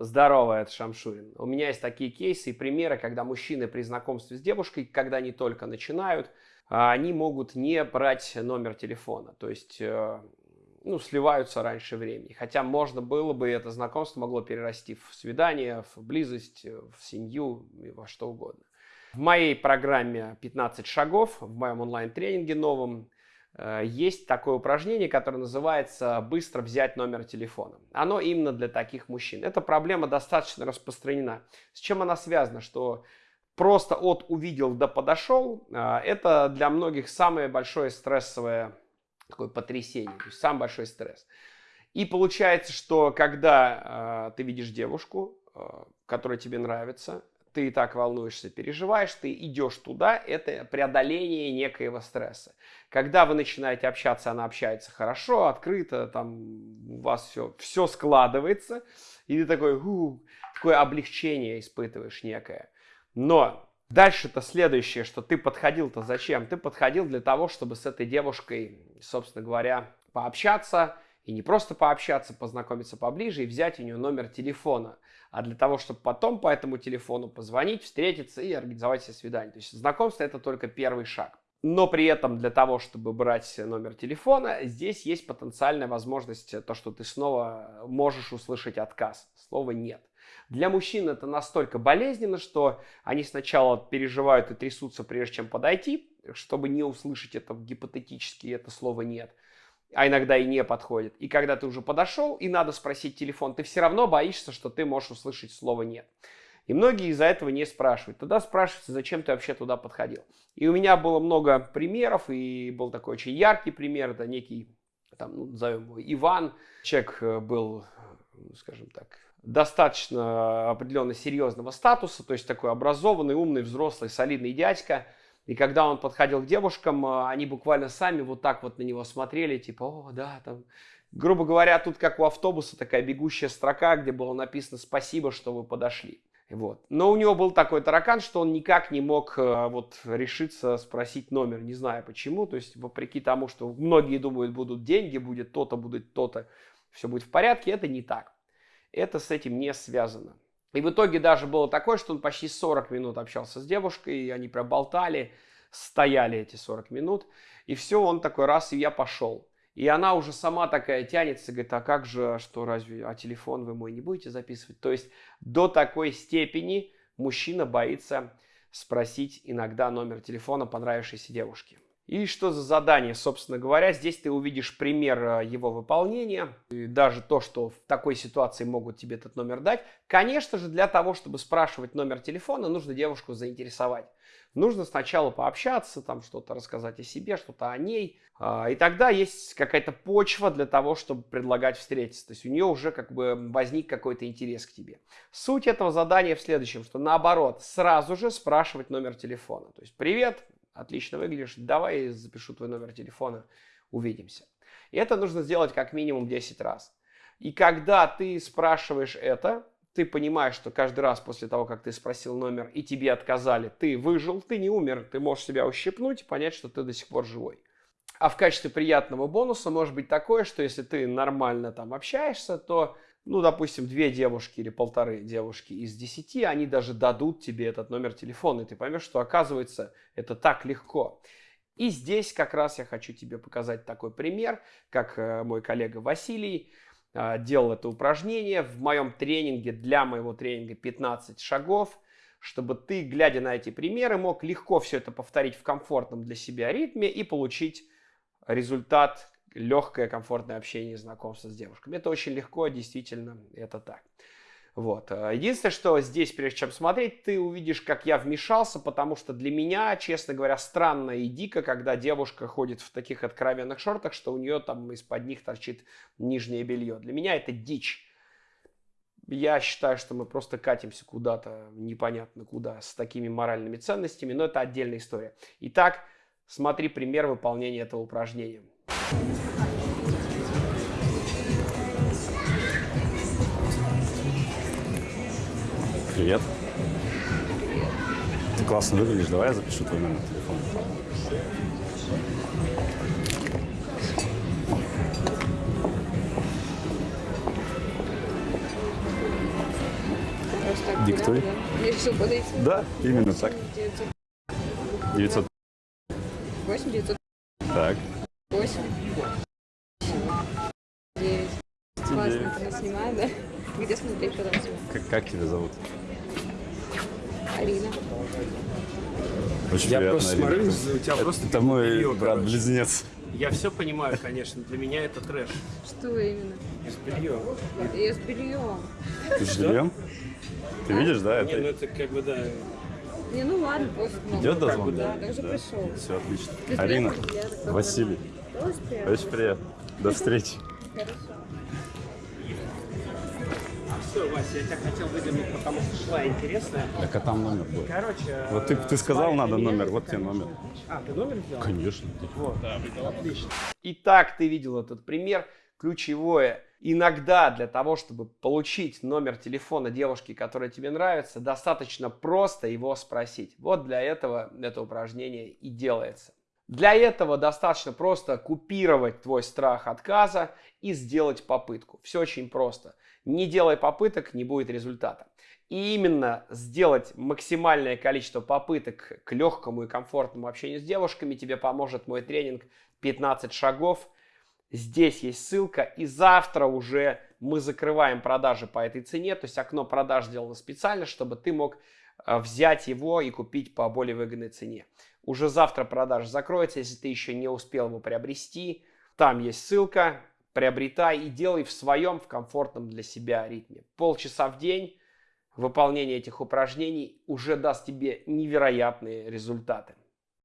Здорово, это Шамшурин. У меня есть такие кейсы и примеры, когда мужчины при знакомстве с девушкой, когда они только начинают, а, они могут не брать номер телефона. То есть э, ну, сливаются раньше времени. Хотя можно было бы, это знакомство могло перерасти в свидание, в близость, в семью, во что угодно. В моей программе 15 шагов, в моем онлайн-тренинге новом, э, есть такое упражнение, которое называется «Быстро взять номер телефона». Оно именно для таких мужчин. Эта проблема достаточно распространена. С чем она связана? Что просто от увидел до подошел, э, это для многих самое большое стрессовое такое потрясение, то есть самый большой стресс. И получается, что когда э, ты видишь девушку, э, которая тебе нравится, ты и так волнуешься, переживаешь, ты идешь туда, это преодоление некоего стресса. Когда вы начинаете общаться, она общается хорошо, открыто, там у вас все, все складывается, и ты такой, у, такое облегчение испытываешь некое. Но Дальше-то следующее, что ты подходил-то зачем? Ты подходил для того, чтобы с этой девушкой, собственно говоря, пообщаться, и не просто пообщаться, познакомиться поближе и взять у нее номер телефона, а для того, чтобы потом по этому телефону позвонить, встретиться и организовать себе свидание. То есть знакомство это только первый шаг. Но при этом для того, чтобы брать номер телефона, здесь есть потенциальная возможность, то, что ты снова можешь услышать отказ. Слова «нет». Для мужчин это настолько болезненно, что они сначала переживают и трясутся, прежде чем подойти, чтобы не услышать это гипотетически, это слово «нет» а иногда и не подходит. И когда ты уже подошел и надо спросить телефон, ты все равно боишься, что ты можешь услышать слово «нет». И многие из-за этого не спрашивают. Тогда спрашивается, зачем ты вообще туда подходил. И у меня было много примеров, и был такой очень яркий пример, это некий, там, ну, назовем его Иван. Человек э, был, скажем так, достаточно определенно серьезного статуса, то есть такой образованный, умный, взрослый, солидный дядька. И когда он подходил к девушкам, э, они буквально сами вот так вот на него смотрели, типа, о, да, там, грубо говоря, тут как у автобуса такая бегущая строка, где было написано «Спасибо, что вы подошли». Вот. Но у него был такой таракан, что он никак не мог э, вот, решиться спросить номер, не знаю почему. То есть, вопреки тому, что многие думают, будут деньги, будет то-то, будет то-то, все будет в порядке, это не так это с этим не связано. И в итоге даже было такое, что он почти 40 минут общался с девушкой, и они прям болтали, стояли эти 40 минут, и все, он такой раз, и я пошел. И она уже сама такая тянется, говорит, а как же, что разве, а телефон вы мой не будете записывать? То есть до такой степени мужчина боится спросить иногда номер телефона понравившейся девушки. И что за задание, собственно говоря, здесь ты увидишь пример э, его выполнения, и даже то, что в такой ситуации могут тебе этот номер дать. Конечно же, для того, чтобы спрашивать номер телефона, нужно девушку заинтересовать. Нужно сначала пообщаться, там что-то рассказать о себе, что-то о ней. А, и тогда есть какая-то почва для того, чтобы предлагать встретиться. То есть у нее уже как бы возник какой-то интерес к тебе. Суть этого задания в следующем, что наоборот, сразу же спрашивать номер телефона. То есть, привет, отлично выглядишь, давай запишу твой номер телефона, увидимся. И это нужно сделать как минимум 10 раз. И когда ты спрашиваешь это, ты понимаешь, что каждый раз после того, как ты спросил номер и тебе отказали, ты выжил, ты не умер, ты можешь себя ущипнуть и понять, что ты до сих пор живой. А в качестве приятного бонуса может быть такое, что если ты нормально там общаешься, то ну, допустим, две девушки или полторы девушки из десяти, они даже дадут тебе этот номер телефона, и ты поймешь, что оказывается это так легко. И здесь как раз я хочу тебе показать такой пример, как э, мой коллега Василий э, делал это упражнение в моем тренинге, для моего тренинга 15 шагов, чтобы ты, глядя на эти примеры, мог легко все это повторить в комфортном для себя ритме и получить результат, легкое, комфортное общение, знакомство с девушками. Это очень легко, действительно, это так. Вот. Э, единственное, что здесь, прежде чем смотреть, ты увидишь, как я вмешался, потому что для меня, честно говоря, странно и дико, когда девушка ходит в таких откровенных шортах, что у нее там из-под них торчит нижнее белье. Для меня это дичь. Я считаю, что мы просто катимся куда-то непонятно куда с такими моральными ценностями, но это отдельная история. Итак, смотри пример выполнения этого упражнения. Привет. Ты классно выглядишь. Давай я запишу твой номер телефона. Диктуй. да, да. Мне решил подойти. Да, именно так. 900, 900. 8, 900, Так. 8. 9. Классно, ты нас снимает, да? Где смотреть потом тебя? Как, как тебя зовут? Арина. Очень Я приятно, просто Арина. смотрю, Это- у тебя просто Это мой брат-близнец. Я все понимаю, конечно. Для меня это трэш. Что именно? Без белье. Я с бельем. Ты с бельем? Ты видишь, да? Не, ну Это это как бы, да. Не, ну ладно, пофиг. ну. идет как бы, дозвон? Да, так же пришел. Все отлично. Ты Арина. Василий. Очень приятно. Очень приятно. До встречи. Хорошо. Все, Вася, я тебя хотел выдернуть, потому что шла интересная. Так а там номер был. Короче, Вот ты, ты сказал, надо номер. Вот тебе номер. А, ты номер сделал? Конечно. Вот, отлично. Итак, ты видел этот пример. Ключевое. Иногда для того, чтобы получить номер телефона девушки, которая тебе нравится, достаточно просто его спросить. Вот для этого это упражнение и делается. Для этого достаточно просто купировать твой страх отказа и сделать попытку. Все очень просто. Не делай попыток, не будет результата. И именно сделать максимальное количество попыток к легкому и комфортному общению с девушками тебе поможет мой тренинг 15 шагов. Здесь есть ссылка, и завтра уже мы закрываем продажи по этой цене, то есть окно продаж сделано специально, чтобы ты мог э, взять его и купить по более выгодной цене. Уже завтра продажа закроется, если ты еще не успел его приобрести. Там есть ссылка, приобретай и делай в своем, в комфортном для себя ритме. Полчаса в день выполнение этих упражнений уже даст тебе невероятные результаты.